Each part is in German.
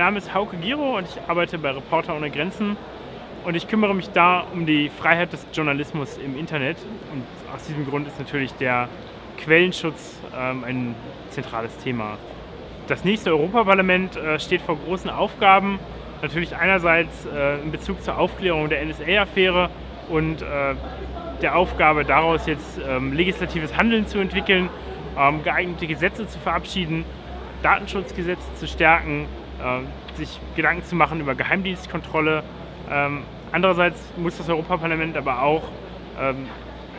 Mein Name ist Hauke Giro und ich arbeite bei Reporter ohne Grenzen. Und ich kümmere mich da um die Freiheit des Journalismus im Internet. Und aus diesem Grund ist natürlich der Quellenschutz ähm, ein zentrales Thema. Das nächste Europaparlament äh, steht vor großen Aufgaben, natürlich einerseits äh, in Bezug zur Aufklärung der NSA-Affäre und äh, der Aufgabe daraus jetzt ähm, legislatives Handeln zu entwickeln, ähm, geeignete Gesetze zu verabschieden, Datenschutzgesetze zu stärken, sich Gedanken zu machen über Geheimdienstkontrolle. Ähm, andererseits muss das Europaparlament aber auch ähm,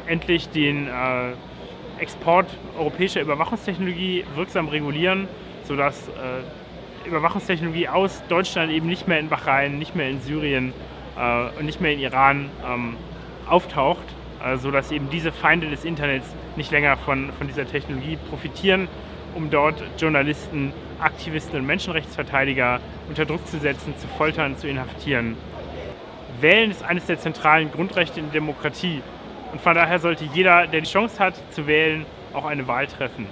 endlich den äh, Export europäischer Überwachungstechnologie wirksam regulieren, sodass äh, Überwachungstechnologie aus Deutschland eben nicht mehr in Bahrain, nicht mehr in Syrien äh, und nicht mehr in Iran ähm, auftaucht, äh, sodass eben diese Feinde des Internets nicht länger von, von dieser Technologie profitieren, um dort Journalisten, Aktivisten und Menschenrechtsverteidiger unter Druck zu setzen, zu foltern, zu inhaftieren. Wählen ist eines der zentralen Grundrechte in der Demokratie und von daher sollte jeder, der die Chance hat zu wählen, auch eine Wahl treffen.